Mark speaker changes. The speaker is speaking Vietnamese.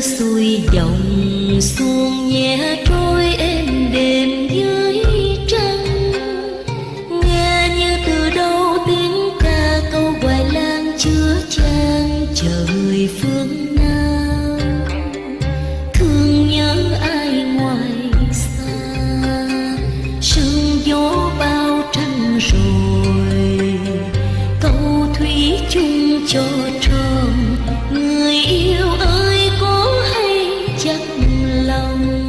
Speaker 1: xuôi dòng xuông nhẹ trôi êm đềm dưới trăng. Nghe như từ đâu tiếng ca câu hoài lang chứa chan chờ người phương nam. Thương nhớ ai ngoài xa, sương gió bao trăng rồi. Câu thủy chung cho trời. lòng.